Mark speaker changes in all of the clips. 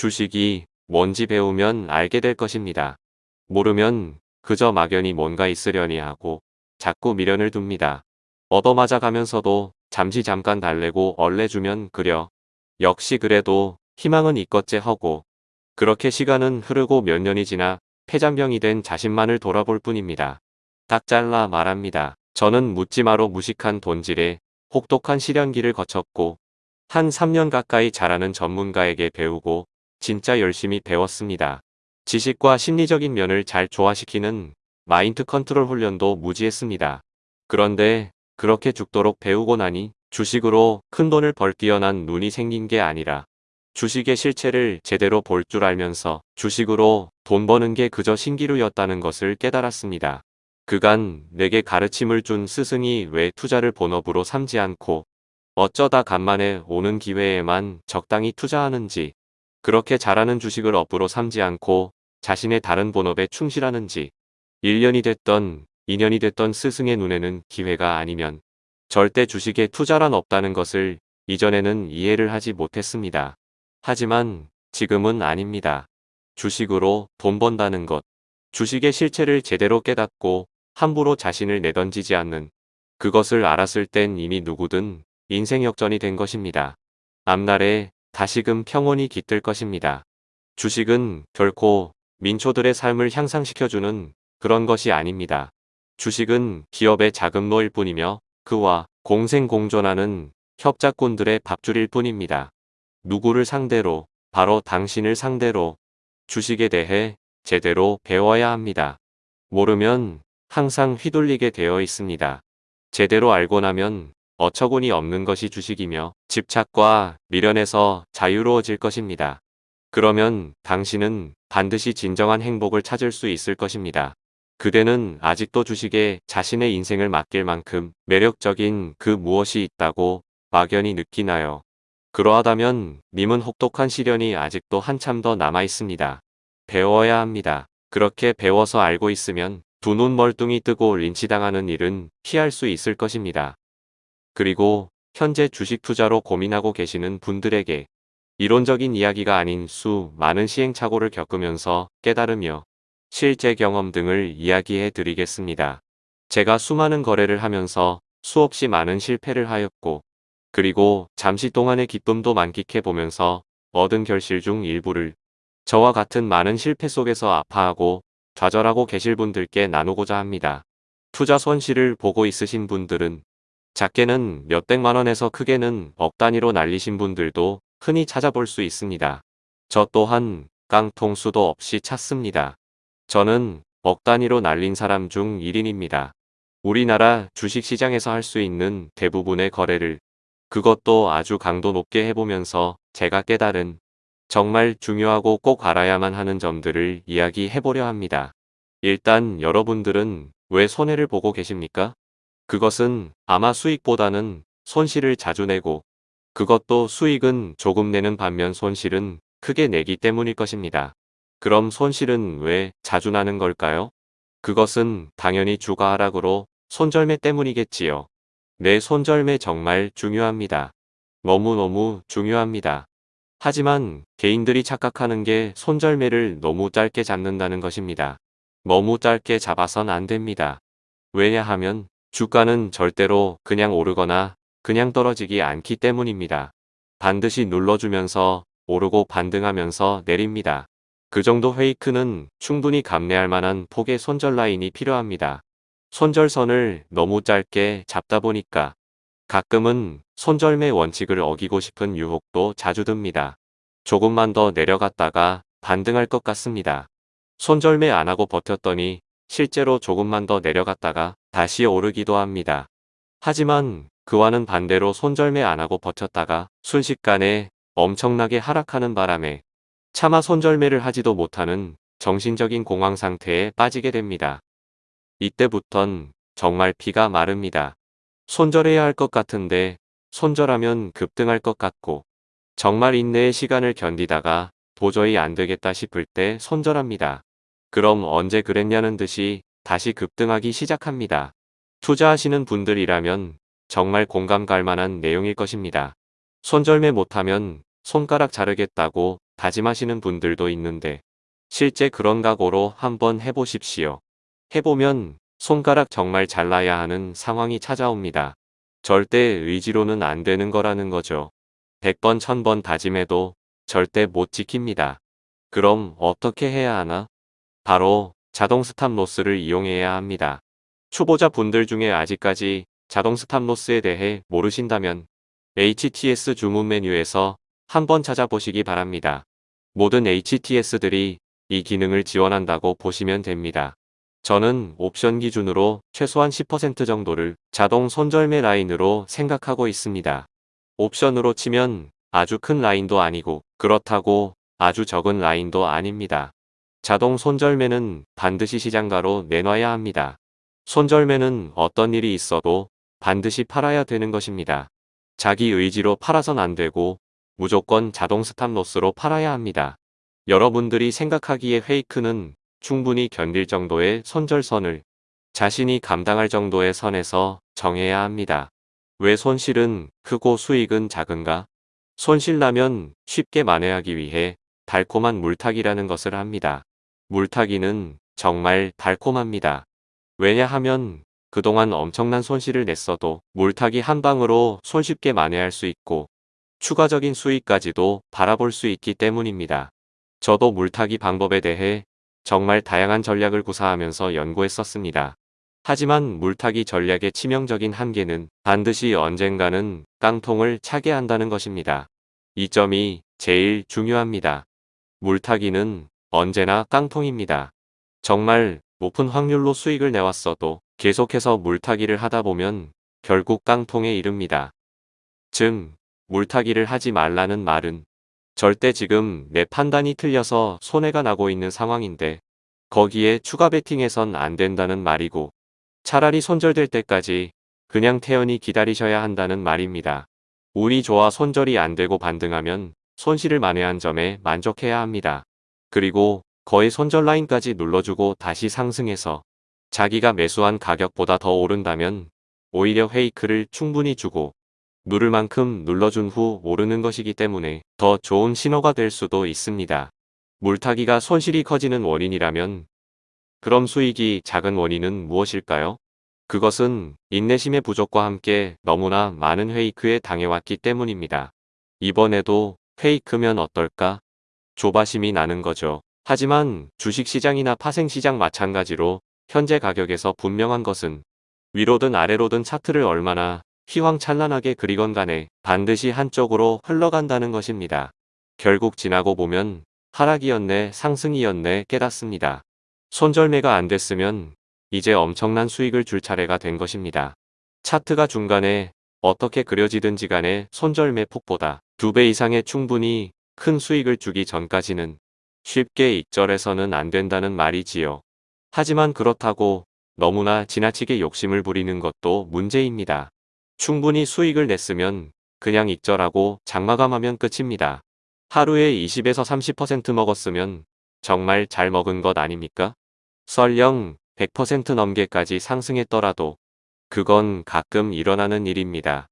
Speaker 1: 주식이 뭔지 배우면 알게 될 것입니다. 모르면 그저 막연히 뭔가 있으려니 하고 자꾸 미련을 둡니다. 얻어맞아 가면서도 잠시 잠깐 달래고 얼레주면 그려. 역시 그래도 희망은 있겠제 하고 그렇게 시간은 흐르고 몇 년이 지나 폐잔병이 된 자신만을 돌아볼 뿐입니다. 딱 잘라 말합니다. 저는 묻지마로 무식한 돈질에 혹독한 시련기를 거쳤고 한 3년 가까이 잘하는 전문가에게 배우고 진짜 열심히 배웠습니다. 지식과 심리적인 면을 잘 조화시키는 마인드 컨트롤 훈련도 무지했습니다. 그런데 그렇게 죽도록 배우고 나니 주식으로 큰 돈을 벌 뛰어난 눈이 생긴 게 아니라 주식의 실체를 제대로 볼 줄 알면서 주식으로 돈 버는 게 그저 신기루였다는 것을 깨달았습니다. 그간 내게 가르침을 준 스승이 왜 투자를 본업으로 삼지 않고 어쩌다 간만에 오는 기회에만 적당히 투자하는지 그렇게 잘하는 주식을 업으로 삼지 않고 자신의 다른 본업에 충실하는 지 1년이 됐던 2년이 됐던 스승의 눈에는 기회가 아니면 절대 주식에 투자란 없다는 것을 이전에는 이해를 하지 못했습니다. 하지만 지금은 아닙니다. 주식으로 돈 번다는 것, 주식의 실체를 제대로 깨닫고 함부로 자신을 내던지지 않는 그것을 알았을 땐 이미 누구든 인생 역전이 된 것입니다. 앞날에 다시금 평온이 깃들 것입니다. 주식은 결코 민초들의 삶을 향상시켜주는 그런 것이 아닙니다. 주식은 기업의 자금로일 뿐이며 그와 공생공존하는 협작꾼들의 밥줄일 뿐입니다. 누구를 상대로 바로 당신을 상대로 주식에 대해 제대로 배워야 합니다. 모르면 항상 휘둘리게 되어 있습니다. 제대로 알고 나면 어처구니 없는 것이 주식이며 집착과 미련에서 자유로워질 것입니다. 그러면 당신은 반드시 진정한 행복을 찾을 수 있을 것입니다. 그대는 아직도 주식에 자신의 인생을 맡길 만큼 매력적인 그 무엇이 있다고 막연히 느끼나요? 그러하다면 님은 혹독한 시련이 아직도 한참 더 남아 있습니다. 배워야 합니다. 그렇게 배워서 알고 있으면 두 눈 멀뚱히 뜨고 린치당하는 일은 피할 수 있을 것입니다. 그리고 현재 주식 투자로 고민하고 계시는 분들에게 이론적인 이야기가 아닌 수 많은 시행착오를 겪으면서 깨달으며 실제 경험 등을 이야기해 드리겠습니다. 제가 수많은 거래를 하면서 수없이 많은 실패를 하였고 그리고 잠시 동안의 기쁨도 만끽해 보면서 얻은 결실 중 일부를 저와 같은 많은 실패 속에서 아파하고 좌절하고 계실 분들께 나누고자 합니다. 투자 손실을 보고 있으신 분들은 작게는 몇백만 원에서 크게는 억 단위로 날리신 분들도 흔히 찾아볼 수 있습니다. 저 또한 깡통 수도 없이 찾습니다. 저는 억 단위로 날린 사람 중 1인입니다. 우리나라 주식시장에서 할 수 있는 대부분의 거래를 그것도 아주 강도 높게 해보면서 제가 깨달은 정말 중요하고 꼭 알아야만 하는 점들을 이야기해보려 합니다. 일단 여러분들은 왜 손해를 보고 계십니까? 그것은 아마 수익보다는 손실을 자주 내고 그것도 수익은 조금 내는 반면 손실은 크게 내기 때문일 것입니다. 그럼 손실은 왜 자주 나는 걸까요? 그것은 당연히 주가 하락으로 손절매 때문이겠지요. 내 손절매 정말 중요합니다. 너무너무 중요합니다. 하지만 개인들이 착각하는 게 손절매를 너무 짧게 잡는다는 것입니다. 너무 짧게 잡아선 안 됩니다. 왜냐하면 주가는 절대로 그냥 오르거나 그냥 떨어지기 않기 때문입니다. 반드시 눌러주면서 오르고 반등하면서 내립니다. 그 정도 페이크는 충분히 감내할 만한 폭의 손절 라인이 필요합니다. 손절선을 너무 짧게 잡다 보니까 가끔은 손절매 원칙을 어기고 싶은 유혹도 자주 듭니다. 조금만 더 내려갔다가 반등할 것 같습니다. 손절매 안하고 버텼더니 실제로 조금만 더 내려갔다가 다시 오르기도 합니다. 하지만 그와는 반대로 손절매 안하고 버텼다가 순식간에 엄청나게 하락하는 바람에 차마 손절매를 하지도 못하는 정신적인 공황 상태에 빠지게 됩니다. 이때부턴 정말 피가 마릅니다. 손절해야 할 것 같은데 손절하면 급등할 것 같고 정말 인내의 시간을 견디다가 도저히 안 되겠다 싶을 때 손절합니다. 그럼 언제 그랬냐는 듯이 다시 급등하기 시작합니다. 투자하시는 분들이라면 정말 공감 갈 만한 내용일 것입니다. 손절매 못하면 손가락 자르겠다고 다짐하시는 분들도 있는데 실제 그런 각오로 한번 해보십시오. 해보면 손가락 정말 잘라야 하는 상황이 찾아옵니다. 절대 의지로는 안 되는 거라는 거죠. 100번 1000번 다짐해도 절대 못 지킵니다. 그럼 어떻게 해야 하나? 바로 자동 스탑로스를 이용해야 합니다. 초보자 분들 중에 아직까지 자동 스탑로스에 대해 모르신다면 HTS 주문 메뉴에서 한번 찾아보시기 바랍니다. 모든 HTS들이 이 기능을 지원한다고 보시면 됩니다. 저는 옵션 기준으로 최소한 10% 정도를 자동 손절매 라인으로 생각하고 있습니다. 옵션으로 치면 아주 큰 라인도 아니고 그렇다고 아주 적은 라인도 아닙니다. 자동 손절매는 반드시 시장가로 내놔야 합니다. 손절매는 어떤 일이 있어도 반드시 팔아야 되는 것입니다. 자기 의지로 팔아선 안 되고 무조건 자동 스탑로스로 팔아야 합니다. 여러분들이 생각하기에 페이크는 충분히 견딜 정도의 손절선을 자신이 감당할 정도의 선에서 정해야 합니다. 왜 손실은 크고 수익은 작은가? 손실나면 쉽게 만회하기 위해 달콤한 물타기라는 것을 합니다. 물타기는 정말 달콤합니다. 왜냐하면 그동안 엄청난 손실을 냈어도 물타기 한 방으로 손쉽게 만회할 수 있고 추가적인 수익까지도 바라볼 수 있기 때문입니다. 저도 물타기 방법에 대해 정말 다양한 전략을 구사하면서 연구했었습니다. 하지만 물타기 전략의 치명적인 한계는 반드시 언젠가는 깡통을 차게 한다는 것입니다. 이 점이 제일 중요합니다. 물타기는 언제나 깡통입니다. 정말 높은 확률로 수익을 내왔어도 계속해서 물타기를 하다 보면 결국 깡통에 이릅니다. 즉, 물타기를 하지 말라는 말은 절대 지금 내 판단이 틀려서 손해가 나고 있는 상황인데 거기에 추가 베팅해선 안 된다는 말이고 차라리 손절될 때까지 그냥 태연히 기다리셔야 한다는 말입니다. 운이 좋아 손절이 안 되고 반등하면 손실을 만회한 점에 만족해야 합니다. 그리고 거의 손절 라인까지 눌러주고 다시 상승해서 자기가 매수한 가격보다 더 오른다면 오히려 페이크를 충분히 주고 누를 만큼 눌러준 후 오르는 것이기 때문에 더 좋은 신호가 될 수도 있습니다. 물타기가 손실이 커지는 원인이라면 그럼 수익이 작은 원인은 무엇일까요? 그것은 인내심의 부족과 함께 너무나 많은 페이크에 당해왔기 때문입니다. 이번에도 페이크면 어떨까? 조바심이 나는 거죠. 하지만 주식시장이나 파생시장 마찬가지로 현재 가격에서 분명한 것은 위로든 아래로든 차트를 얼마나 휘황찬란하게 그리건 간에 반드시 한쪽으로 흘러간다는 것입니다. 결국 지나고 보면 하락이었네 상승이었네 깨닫습니다. 손절매가 안 됐으면 이제 엄청난 수익을 줄 차례가 된 것입니다. 차트가 중간에 어떻게 그려지든지 간에 손절매 폭보다 두 배 이상의 충분히 큰 수익을 주기 전까지는 쉽게 익절해서는 안 된다는 말이지요. 하지만 그렇다고 너무나 지나치게 욕심을 부리는 것도 문제입니다. 충분히 수익을 냈으면 그냥 익절하고 장마감하면 끝입니다. 하루에 20에서 30% 먹었으면 정말 잘 먹은 것 아닙니까? 설령 100% 넘게까지 상승했더라도 그건 가끔 일어나는 일입니다.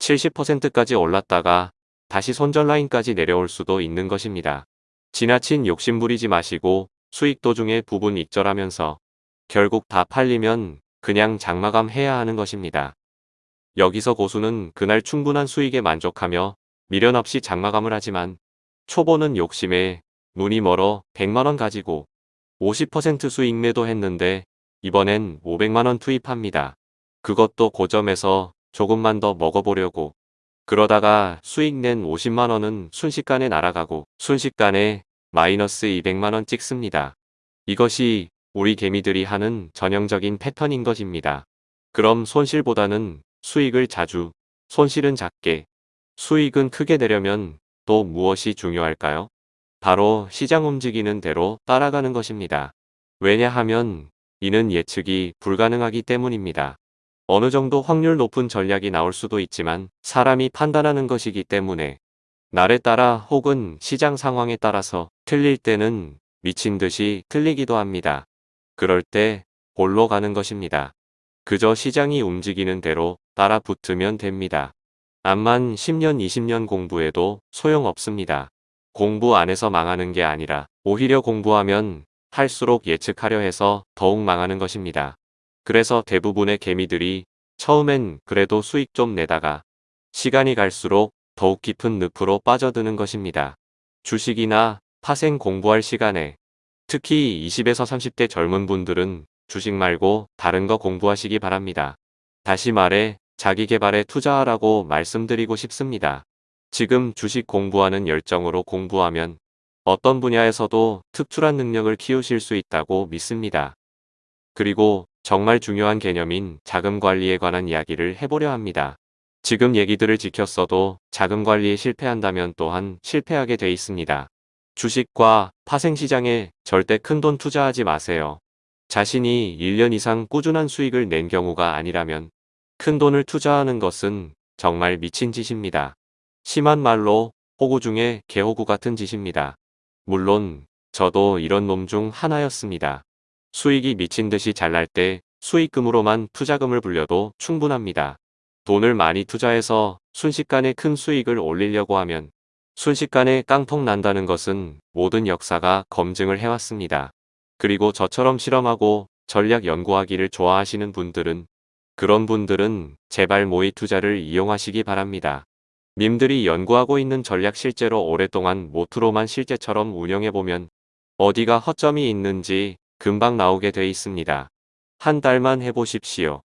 Speaker 1: 70%까지 올랐다가 다시 손절 라인까지 내려올 수도 있는 것입니다. 지나친 욕심 부리지 마시고 수익 도중에 부분 익절하면서 결국 다 팔리면 그냥 장마감 해야 하는 것입니다. 여기서 고수는 그날 충분한 수익에 만족하며 미련 없이 장마감을 하지만 초보는 욕심에 눈이 멀어 100만원 가지고 50% 수익 매도했는데 이번엔 500만원 투입합니다. 그것도 고점에서 조금만 더 먹어보려고 그러다가 수익 낸 50만원은 순식간에 날아가고 순식간에 마이너스 200만원 찍습니다. 이것이 우리 개미들이 하는 전형적인 패턴인 것입니다. 그럼 손실보다는 수익을 자주, 손실은 작게, 수익은 크게 내려면 또 무엇이 중요할까요? 바로 시장 움직이는 대로 따라가는 것입니다. 왜냐하면 이는 예측이 불가능하기 때문입니다. 어느 정도 확률 높은 전략이 나올 수도 있지만 사람이 판단하는 것이기 때문에 날에 따라 혹은 시장 상황에 따라서 틀릴 때는 미친 듯이 틀리기도 합니다. 그럴 때 볼로 가는 것입니다. 그저 시장이 움직이는 대로 따라 붙으면 됩니다. 암만 10년 20년 공부해도 소용없습니다. 공부 안 해서 망하는 게 아니라 오히려 공부하면 할수록 예측하려 해서 더욱 망하는 것입니다. 그래서 대부분의 개미들이 처음엔 그래도 수익 좀 내다가 시간이 갈수록 더욱 깊은 늪으로 빠져드는 것입니다. 주식이나 파생 공부할 시간에 특히 20에서 30대 젊은 분들은 주식 말고 다른 거 공부하시기 바랍니다. 다시 말해 자기 개발에 투자하라고 말씀드리고 싶습니다. 지금 주식 공부하는 열정으로 공부하면 어떤 분야에서도 특출한 능력을 키우실 수 있다고 믿습니다. 그리고 정말 중요한 개념인 자금 관리에 관한 이야기를 해보려 합니다. 지금 얘기들을 지켰어도 자금 관리에 실패한다면 또한 실패하게 돼 있습니다. 주식과 파생시장에 절대 큰 돈 투자하지 마세요. 자신이 1년 이상 꾸준한 수익을 낸 경우가 아니라면 큰 돈을 투자하는 것은 정말 미친 짓입니다. 심한 말로 호구 중에 개호구 같은 짓입니다. 물론 저도 이런 놈 중 하나였습니다. 수익이 미친 듯이 잘 날 때 수익금으로만 투자금을 불려도 충분합니다. 돈을 많이 투자해서 순식간에 큰 수익을 올리려고 하면 순식간에 깡통 난다는 것은 모든 역사가 검증을 해왔습니다. 그리고 저처럼 실험하고 전략 연구하기를 좋아하시는 분들은 그런 분들은 제발 모의 투자를 이용하시기 바랍니다. 님들이 연구하고 있는 전략 실제로 오랫동안 모투로만 실제처럼 운영해보면 어디가 허점이 있는지 금방 나오게 돼 있습니다. 한 달만 해보십시오.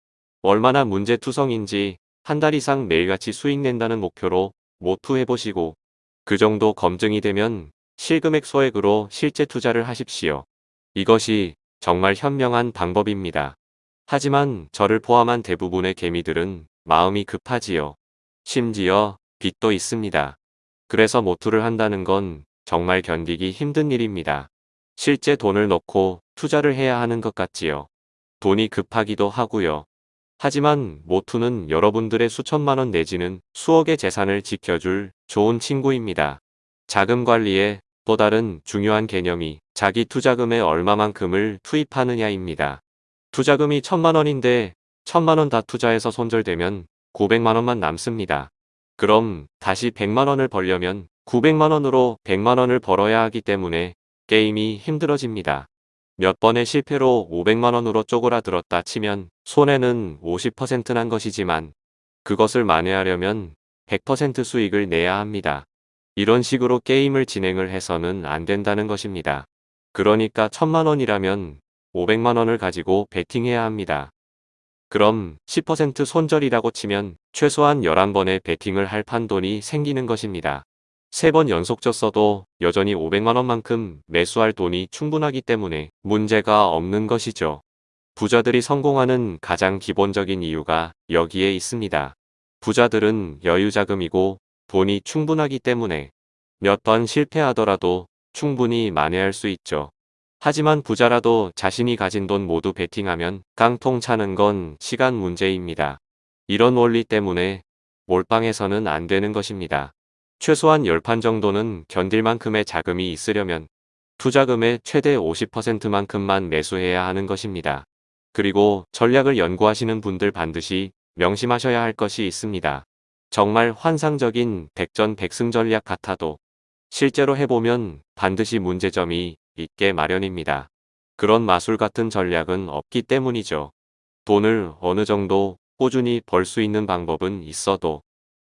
Speaker 1: 얼마나 문제투성인지 한 달 이상 매일같이 수익 낸다는 목표로 모투해보시고 그 정도 검증이 되면 실금액 소액으로 실제 투자를 하십시오. 이것이 정말 현명한 방법입니다. 하지만 저를 포함한 대부분의 개미들은 마음이 급하지요. 심지어 빚도 있습니다. 그래서 모투를 한다는 건 정말 견디기 힘든 일입니다. 실제 돈을 넣고 투자를 해야 하는 것 같지요. 돈이 급하기도 하고요. 하지만 모투는 여러분들의 수천만 원 내지는 수억의 재산을 지켜줄 좋은 친구입니다. 자금 관리에 또 다른 중요한 개념이 자기 투자금에 얼마만큼을 투입하느냐입니다. 투자금이 천만 원인데 천만 원 다 투자해서 손절되면 900만 원만 남습니다. 그럼 다시 100만 원을 벌려면 900만 원으로 100만 원을 벌어야 하기 때문에 게임이 힘들어집니다. 몇 번의 실패로 500만 원으로 쪼그라들었다 치면 손해는 50%난 것이지만 그것을 만회하려면 100% 수익을 내야 합니다. 이런 식으로 게임을 진행을 해서는 안 된다는 것입니다. 그러니까 천만 원이라면 500만 원을 가지고 베팅해야 합니다. 그럼 10% 손절이라고 치면 최소한 11번의 베팅을 할 판돈이 생기는 것입니다. 3번 연속 졌어도 여전히 500만원만큼 매수할 돈이 충분하기 때문에 문제가 없는 것이죠. 부자들이 성공하는 가장 기본적인 이유가 여기에 있습니다. 부자들은 여유자금이고 돈이 충분하기 때문에 몇 번 실패하더라도 충분히 만회할 수 있죠. 하지만 부자라도 자신이 가진 돈 모두 베팅하면 깡통 차는 건 시간 문제입니다. 이런 원리 때문에 몰빵해서는 안 되는 것입니다. 최소한 10판 정도는 견딜 만큼의 자금이 있으려면 투자금의 최대 50%만큼만 매수해야 하는 것입니다. 그리고 전략을 연구하시는 분들 반드시 명심하셔야 할 것이 있습니다. 정말 환상적인 백전백승 전략 같아도 실제로 해보면 반드시 문제점이 있게 마련입니다. 그런 마술 같은 전략은 없기 때문이죠. 돈을 어느 정도 꾸준히 벌 수 있는 방법은 있어도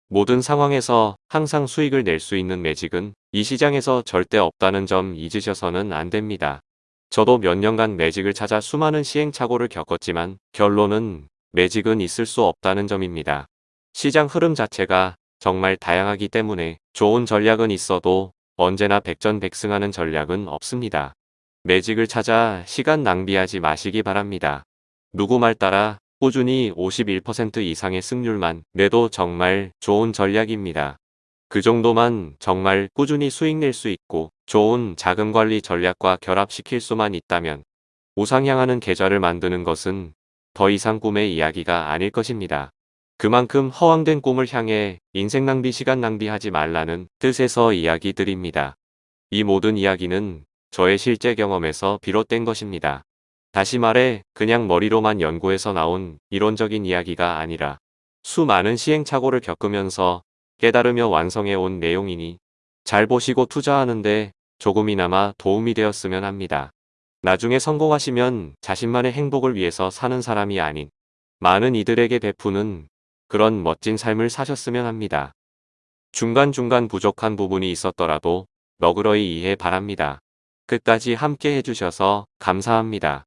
Speaker 1: 모든 상황에서 항상 수익을 낼 수 있는 매직은 이 시장에서 절대 없다는 점 잊으셔서는 안 됩니다. 저도 몇 년간 매직을 찾아 수많은 시행착오를 겪었지만 결론은 매직은 있을 수 없다는 점입니다. 시장 흐름 자체가 정말 다양하기 때문에 좋은 전략은 있어도 언제나 백전백승하는 전략은 없습니다. 매직을 찾아 시간 낭비하지 마시기 바랍니다. 누구 말 따라 꾸준히 51% 이상의 승률만 내도 정말 좋은 전략입니다. 그 정도만 정말 꾸준히 수익 낼 수 있고 좋은 자금관리 전략과 결합시킬 수만 있다면 우상향하는 계좌를 만드는 것은 더 이상 꿈의 이야기가 아닐 것입니다. 그만큼 허황된 꿈을 향해 인생 낭비 시간 낭비하지 말라는 뜻에서 이야기 드립니다. 이 모든 이야기는 저의 실제 경험에서 비롯된 것입니다. 다시 말해 그냥 머리로만 연구해서 나온 이론적인 이야기가 아니라 수많은 시행착오를 겪으면서 깨달으며 완성해 온 내용이니 잘 보시고 투자하는데 조금이나마 도움이 되었으면 합니다. 나중에 성공하시면 자신만의 행복을 위해서 사는 사람이 아닌 많은 이들에게 베푸는 그런 멋진 삶을 사셨으면 합니다. 중간중간 부족한 부분이 있었더라도 너그러이 이해 바랍니다. 끝까지 함께 해주셔서 감사합니다.